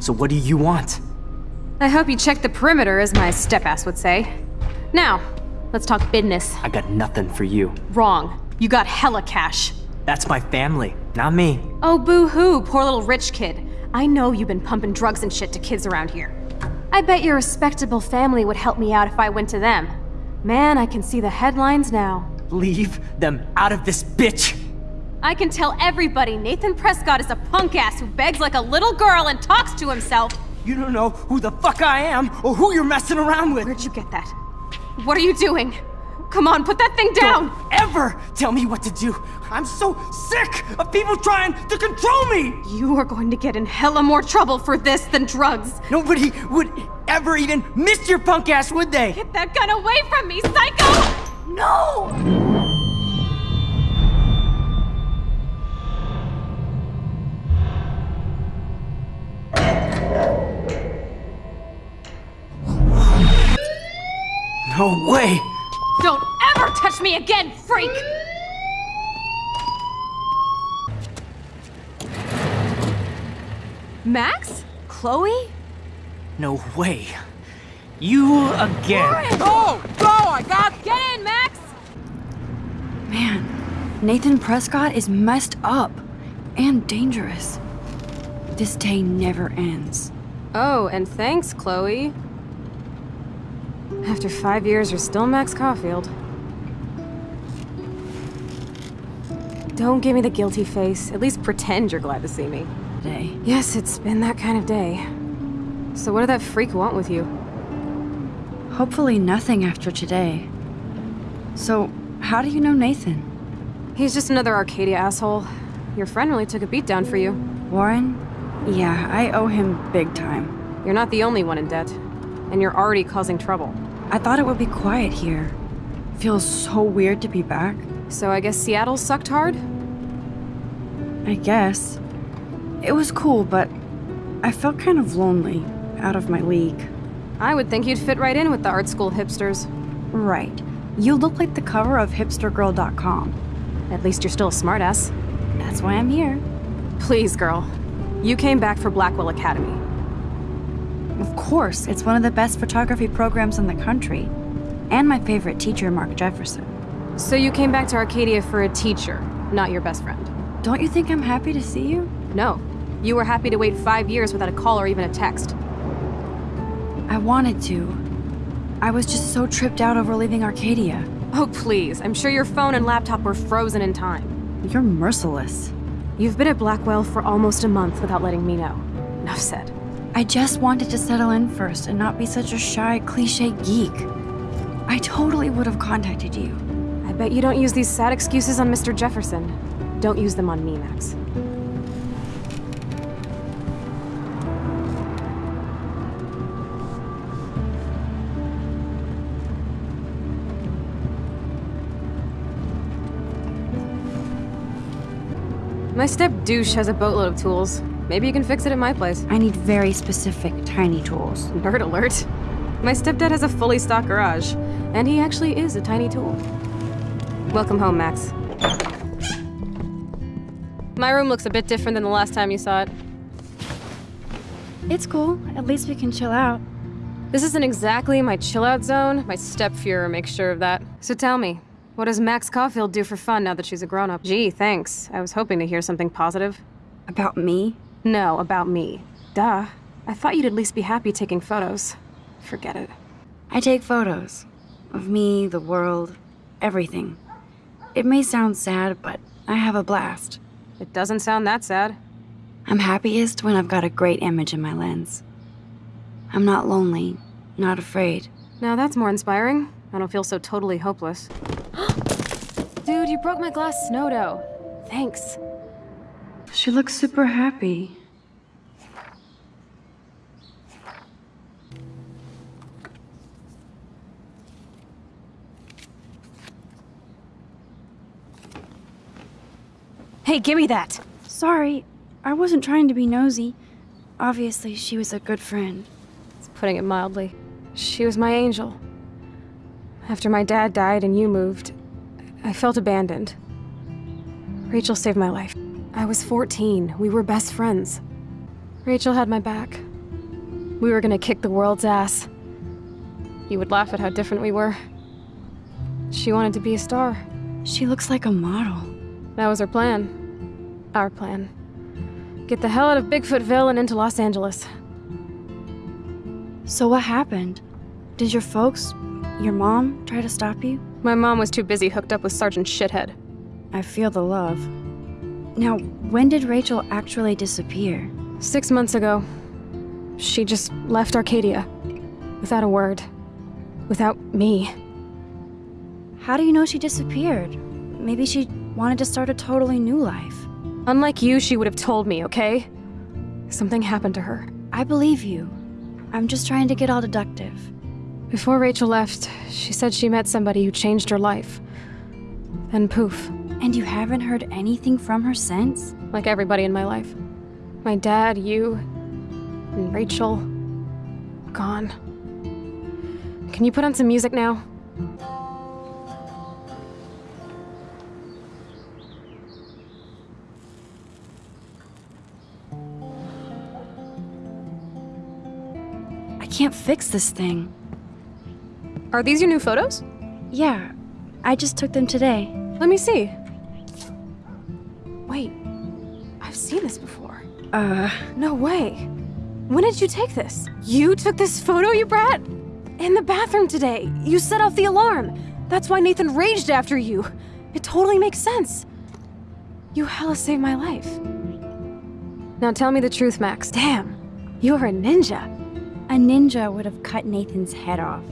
So what do you want? I hope you checked the perimeter, as my step-ass would say. Now, let's talk business. I got nothing for you. Wrong. You got hella cash. That's my family, not me. Oh, boo-hoo, poor little rich kid. I know you've been pumping drugs and shit to kids around here. I bet your respectable family would help me out if I went to them. Man, I can see the headlines now. Leave them out of this bitch! I can tell everybody Nathan Prescott is a punk ass who begs like a little girl and talks to himself. You don't know who the fuck I am or who you're messing around with. Where'd you get that? What are you doing? Come on, put that thing down! Don't ever tell me what to do. I'm so sick of people trying to control me! You are going to get in hella more trouble for this than drugs. Nobody would ever even miss your punk ass, would they? Get that gun away from me, psycho! No! Me again, freak! Max? Chloe? No way. You again. Go! Go! I got... Get in, Max! Man, Nathan Prescott is messed up and dangerous. This day never ends. Oh, and thanks, Chloe. After five years, you're still Max Caulfield. Don't give me the guilty face. At least pretend you're glad to see me. Day. Yes, it's been that kind of day. So what did that freak want with you? Hopefully nothing after today. So, how do you know Nathan? He's just another Arcadia asshole. Your friend really took a beat down for you. Warren? Yeah, I owe him big time. You're not the only one in debt. And you're already causing trouble. I thought it would be quiet here. Feels so weird to be back. So I guess Seattle sucked hard? I guess. It was cool, but I felt kind of lonely, out of my league. I would think you'd fit right in with the art school hipsters. Right. You look like the cover of hipstergirl.com. At least you're still a smartass. That's why I'm here. Please, girl. You came back for Blackwell Academy. Of course, it's one of the best photography programs in the country. And my favorite teacher, Mark Jefferson. So you came back to Arcadia for a teacher, not your best friend. Don't you think I'm happy to see you? No. You were happy to wait five years without a call or even a text. I wanted to. I was just so tripped out over leaving Arcadia. Oh, please. I'm sure your phone and laptop were frozen in time. You're merciless. You've been at Blackwell for almost a month without letting me know. Enough said. I just wanted to settle in first and not be such a shy, cliche geek. I totally would have contacted you. I bet you don't use these sad excuses on Mr. Jefferson. Don't use them on me, Max. My step douche has a boatload of tools. Maybe you can fix it at my place. I need very specific, tiny tools. Nerd alert. My stepdad has a fully stocked garage, and he actually is a tiny tool. Welcome home, Max. My room looks a bit different than the last time you saw it. It's cool. At least we can chill out. This isn't exactly my chill-out zone. My stepfuhrer makes sure of that. So tell me, what does Max Caulfield do for fun now that she's a grown-up? Gee, thanks. I was hoping to hear something positive. About me? No, about me. Duh. I thought you'd at least be happy taking photos. Forget it. I take photos. Of me, the world, everything. It may sound sad, but I have a blast. It doesn't sound that sad. I'm happiest when I've got a great image in my lens. I'm not lonely, not afraid. Now that's more inspiring. I don't feel so totally hopeless. Dude, you broke my glass snow dough. Thanks. She looks super happy. Hey, give me that! Sorry, I wasn't trying to be nosy. Obviously, she was a good friend. It's putting it mildly. She was my angel. After my dad died and you moved, I felt abandoned. Rachel saved my life. I was 14. We were best friends. Rachel had my back. We were gonna kick the world's ass. You would laugh at how different we were. She wanted to be a star. She looks like a model. That was her plan. Our plan. Get the hell out of Bigfootville and into Los Angeles. So what happened? Did your folks, your mom, try to stop you? My mom was too busy hooked up with Sergeant Shithead. I feel the love. Now, when did Rachel actually disappear? Six months ago, she just left Arcadia. Without a word. Without me. How do you know she disappeared? Maybe she wanted to start a totally new life. Unlike you, she would have told me, okay? Something happened to her. I believe you. I'm just trying to get all deductive. Before Rachel left, she said she met somebody who changed her life. Then poof, And you haven't heard anything from her since? like everybody in my life. My dad, you, and Rachel. Gone. Can you put on some music now? Can't fix this thing. Are these your new photos? Yeah, I just took them today. Let me see. Wait, I've seen this before. Uh, No way. When did you take this? You took this photo, you brat? In the bathroom today. You set off the alarm. That's why Nathan raged after you. It totally makes sense. You hella saved my life. Now tell me the truth, Max. Damn, you're a ninja. A ninja would have cut Nathan's head off.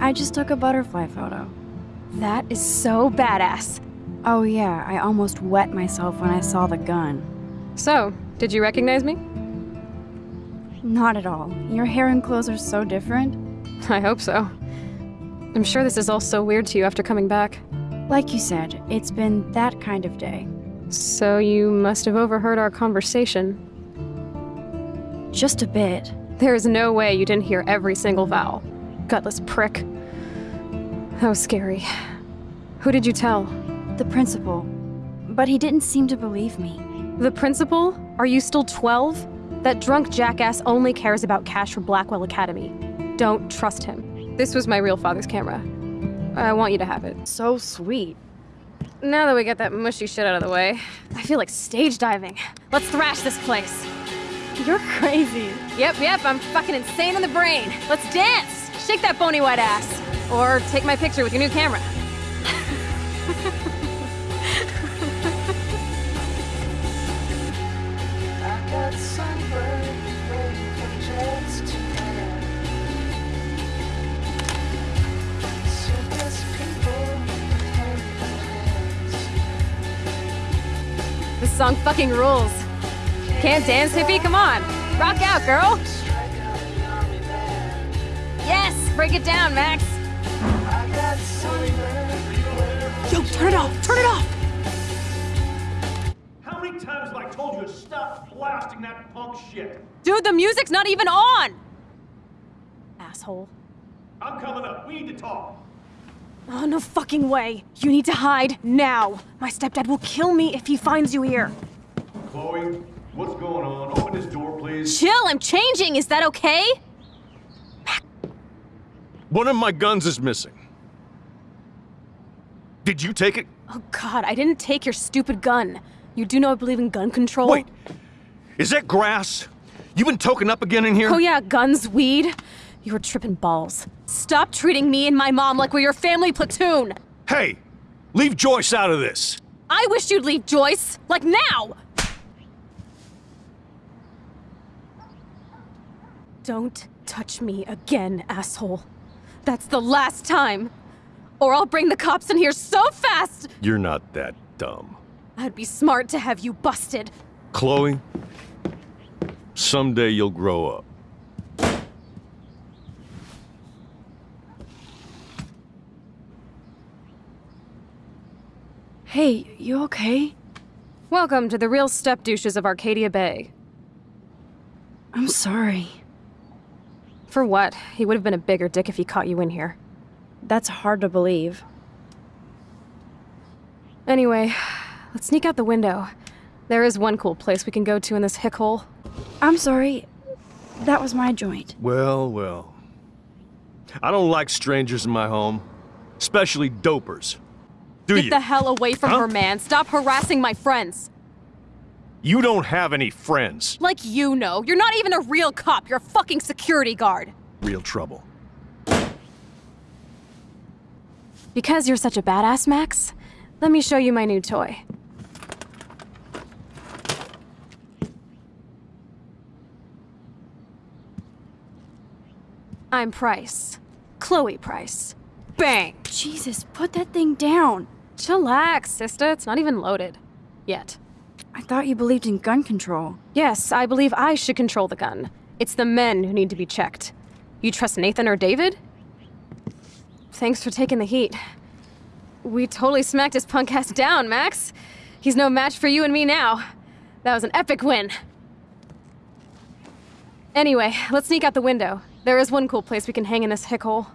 I just took a butterfly photo. That is so badass. Oh yeah, I almost wet myself when I saw the gun. So, did you recognize me? Not at all. Your hair and clothes are so different. I hope so. I'm sure this is all so weird to you after coming back. Like you said, it's been that kind of day. So you must have overheard our conversation. Just a bit. There is no way you didn't hear every single vowel. Gutless prick. That was scary. Who did you tell? The principal. But he didn't seem to believe me. The principal? Are you still 12? That drunk jackass only cares about cash for Blackwell Academy. Don't trust him. This was my real father's camera. I want you to have it. So sweet. Now that we got that mushy shit out of the way, I feel like stage diving. Let's thrash this place. You're crazy. Yep, yep, I'm fucking insane in the brain. Let's dance! Shake that bony white ass. Or take my picture with your new camera. This song fucking rules. Can't dance, hippie? Come on. Rock out, girl. Strike out the army band. Yes, break it down, Max. I got sunburned everywhere. Yo, turn it off! Turn it off! How many times have I told you to stop blasting that punk shit? Dude, the music's not even on! Asshole. I'm coming up. We need to talk. Oh, no fucking way. You need to hide now. My stepdad will kill me if he finds you here. Chloe, what's going on? Open this door, please. Chill, I'm changing. Is that okay? One of my guns is missing. Did you take it? Oh, God, I didn't take your stupid gun. You do know I believe in gun control? Wait. Is that grass? You been token up again in here? Oh, yeah, guns, weed. You were tripping balls. Stop treating me and my mom like we're your family platoon. Hey, leave Joyce out of this. I wish you'd leave Joyce. Like now! Don't touch me again, asshole. That's the last time. Or I'll bring the cops in here so fast, You're not that dumb. I'd be smart to have you busted. Chloe, someday you'll grow up. Hey, you okay? Welcome to the real step douches of Arcadia Bay. I'm sorry. For what? He would have been a bigger dick if he caught you in here. That's hard to believe. Anyway, let's sneak out the window. There is one cool place we can go to in this hick hole. I'm sorry. That was my joint. Well, well. I don't like strangers in my home, especially dopers. Do Get you? the hell away from Huh? her, man. Stop harassing my friends. You don't have any friends. Like you know. You're not even a real cop. You're a fucking security guard. Real trouble. Because you're such a badass, Max, let me show you my new toy. I'm Price. Chloe Price. Bang! Jesus, put that thing down. Chillax, sister. It's not even loaded. Yet. I thought you believed in gun control. Yes, I believe I should control the gun. It's the men who need to be checked. You trust Nathan or David? Thanks for taking the heat. We totally smacked his punk ass down, Max. He's no match for you and me now. That was an epic win. Anyway, let's sneak out the window. There is one cool place we can hang in this hick hole.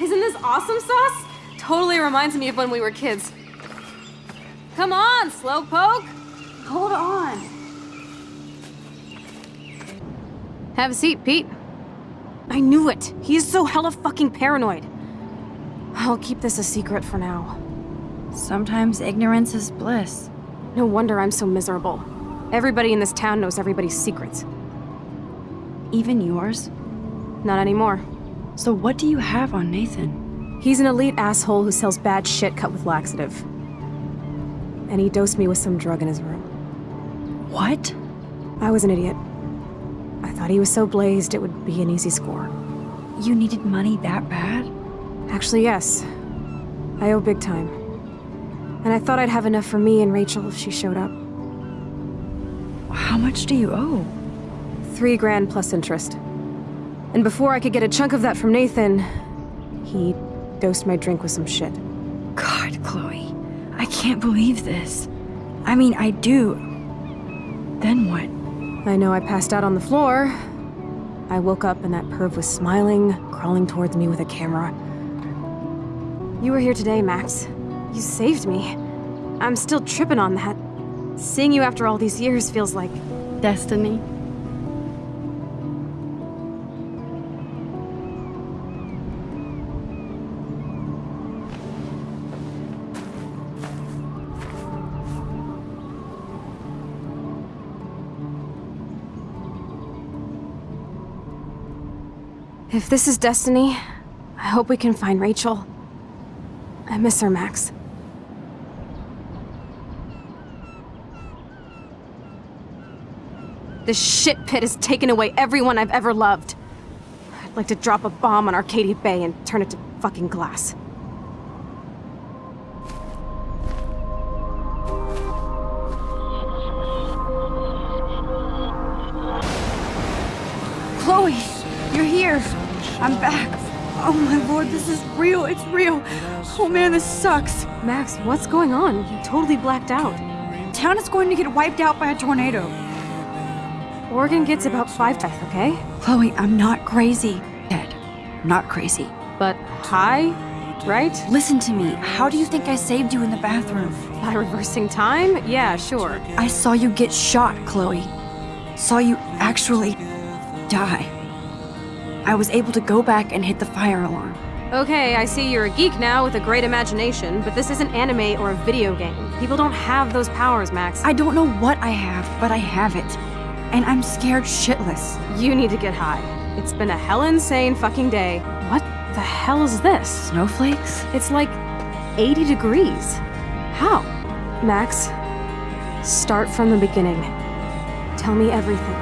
Isn't this awesome sauce? Totally reminds me of when we were kids. Come on, Slowpoke! Hold on. Have a seat, Pete. I knew it. He is so hella fucking paranoid. I'll keep this a secret for now. Sometimes ignorance is bliss. No wonder I'm so miserable. Everybody in this town knows everybody's secrets. Even yours. Not anymore. So what do you have on Nathan? He's an elite asshole who sells bad shit cut with laxative. And he dosed me with some drug in his room. What? I was an idiot. I thought he was so blazed it would be an easy score. You needed money that bad? Actually, yes. I owe big time. And I thought I'd have enough for me and Rachel if she showed up. How much do you owe? Three grand plus interest. And before I could get a chunk of that from Nathan, he dosed my drink with some shit. God, Chloe. I can't believe this. I mean, I do. Then what? I know I passed out on the floor. I woke up and that perv was smiling, crawling towards me with a camera. You were here today, Max. You saved me. I'm still tripping on that. Seeing you after all these years feels like Destiny. If this is destiny, I hope we can find Rachel. I miss her, Max. This shit pit has taken away everyone I've ever loved. I'd like to drop a bomb on Arcadia Bay and turn it to fucking glass. Chloe, you're here. I'm back. Oh my lord, this is real. It's real. Oh man, this sucks. Max, what's going on? You totally blacked out. Town is going to get wiped out by a tornado. Oregon gets about five death, okay? Chloe, I'm not crazy. Dead. Not crazy. But high, right? Listen to me. How do you think I saved you in the bathroom? By reversing time? Yeah, sure. I saw you get shot, Chloe. Saw you actually die. I was able to go back and hit the fire alarm. Okay, I see you're a geek now with a great imagination, but this isn't anime or a video game. People don't have those powers, Max. I don't know what I have, but I have it. And I'm scared shitless. You need to get high. It's been a hell insane fucking day. What the hell is this? Snowflakes? It's like 80 degrees. How? Max, start from the beginning. Tell me everything.